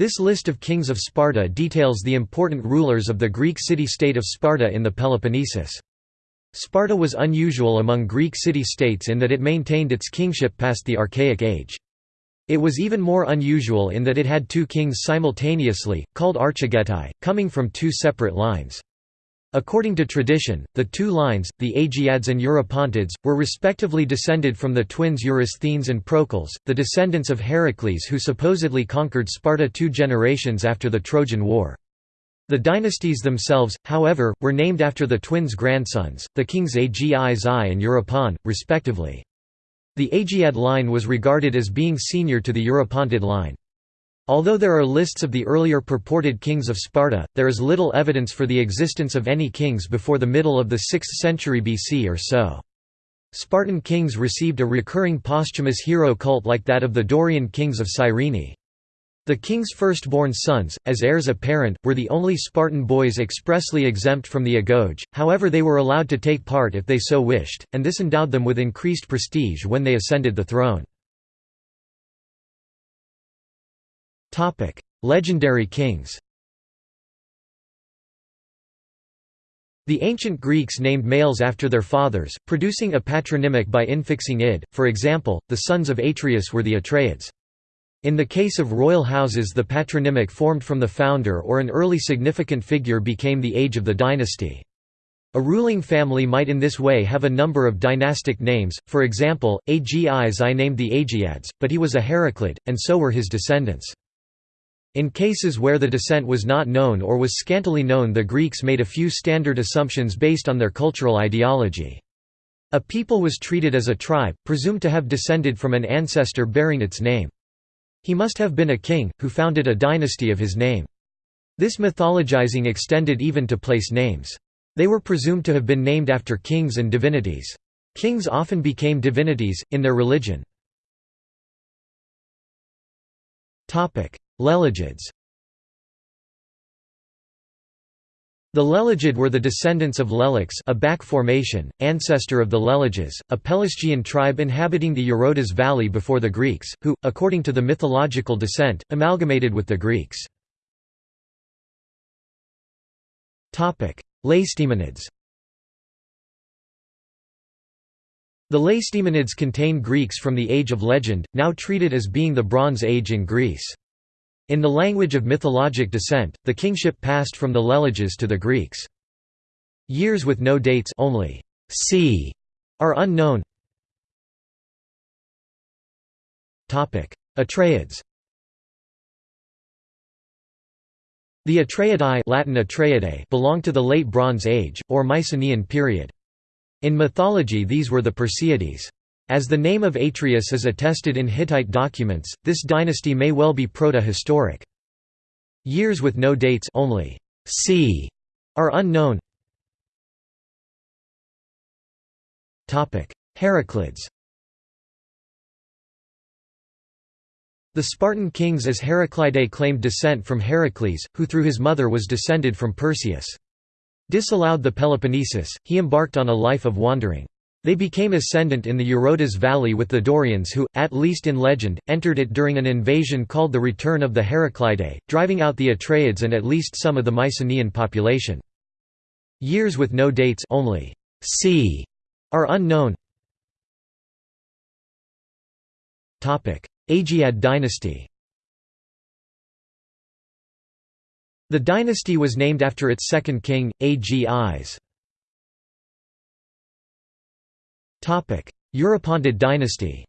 This list of kings of Sparta details the important rulers of the Greek city-state of Sparta in the Peloponnesus. Sparta was unusual among Greek city-states in that it maintained its kingship past the Archaic Age. It was even more unusual in that it had two kings simultaneously, called archigetai, coming from two separate lines. According to tradition, the two lines, the Aegiads and Eurypontids, were respectively descended from the twins Eurysthenes and Procles, the descendants of Heracles who supposedly conquered Sparta two generations after the Trojan War. The dynasties themselves, however, were named after the twins' grandsons, the kings Agis I and Eurypon, respectively. The Aegiad line was regarded as being senior to the Eurypontid line. Although there are lists of the earlier purported kings of Sparta, there is little evidence for the existence of any kings before the middle of the 6th century BC or so. Spartan kings received a recurring posthumous hero cult like that of the Dorian kings of Cyrene. The king's firstborn sons, as heirs apparent, were the only Spartan boys expressly exempt from the agoge, however they were allowed to take part if they so wished, and this endowed them with increased prestige when they ascended the throne. Legendary kings. The ancient Greeks named males after their fathers, producing a patronymic by infixing id. For example, the sons of Atreus were the Atreids. In the case of royal houses the patronymic formed from the founder or an early significant figure became the age of the dynasty. A ruling family might in this way have a number of dynastic names, for example, Agis I named the Aegiads, but he was a Heraclid, and so were his descendants. In cases where the descent was not known or was scantily known the Greeks made a few standard assumptions based on their cultural ideology. A people was treated as a tribe, presumed to have descended from an ancestor bearing its name. He must have been a king, who founded a dynasty of his name. This mythologizing extended even to place names. They were presumed to have been named after kings and divinities. Kings often became divinities, in their religion. Lelegids The Lelegid were the descendants of Lelex a back formation, ancestor of the Leleges, a Pelasgian tribe inhabiting the Eurotas Valley before the Greeks, who, according to the mythological descent, amalgamated with the Greeks. Laestymonids The Laestymonids contain Greeks from the Age of Legend, now treated as being the Bronze Age in Greece. In the language of mythologic descent, the kingship passed from the Leleges to the Greeks. Years with no dates only c are unknown. Atreids The Atreidae Latin Atreidae belong to the Late Bronze Age, or Mycenaean period. In mythology these were the Perseids. As the name of Atreus is attested in Hittite documents, this dynasty may well be proto-historic. Years with no dates only c are unknown. Heraclids The Spartan kings as Heraclidae claimed descent from Heracles, who through his mother was descended from Perseus. Disallowed the Peloponnesus, he embarked on a life of wandering. They became ascendant in the Eurotas Valley with the Dorians who, at least in legend, entered it during an invasion called the Return of the Heraclidae, driving out the Atreids and at least some of the Mycenaean population. Years with no dates only c are unknown. Aegiad dynasty The dynasty was named after its second king, Agis. Eurypontid dynasty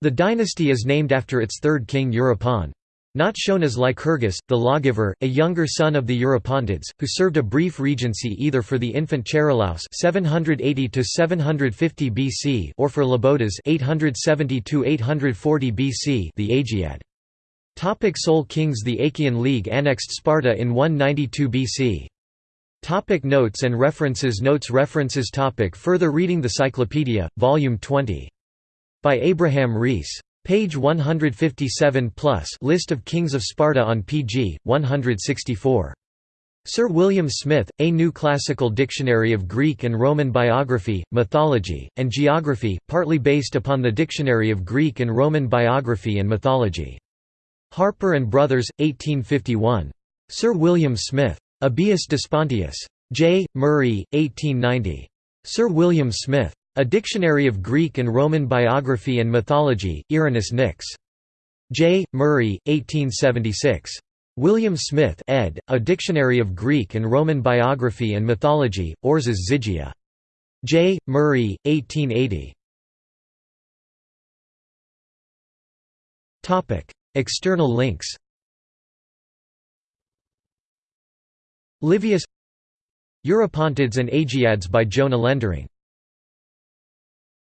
The dynasty is named after its third king Eurypon. Not shown as Lycurgus, the lawgiver, a younger son of the Eurypontids, who served a brief regency either for the infant Charilaus (780–750 BC) or for Labotas (870–840 BC). The Aegiad. Topic Sole kings The Achaean League annexed Sparta in 192 BC. Topic notes and references Notes References topic Further reading The Cyclopedia, Volume 20. By Abraham Rees. Page 157 plus List of kings of Sparta on pg. 164. Sir William Smith, A New Classical Dictionary of Greek and Roman Biography, Mythology, and Geography, partly based upon the Dictionary of Greek and Roman Biography and Mythology. Harper and Brothers, 1851. Sir William Smith. Abius Despontius. J. Murray, 1890. Sir William Smith. A Dictionary of Greek and Roman Biography and Mythology, Irenaeus Nix. J. Murray, 1876. William Smith ed., A Dictionary of Greek and Roman Biography and Mythology, Orzas Zygia. J. Murray, 1880. External links. Livius. Eurypontids and Agiads by Jona Lendering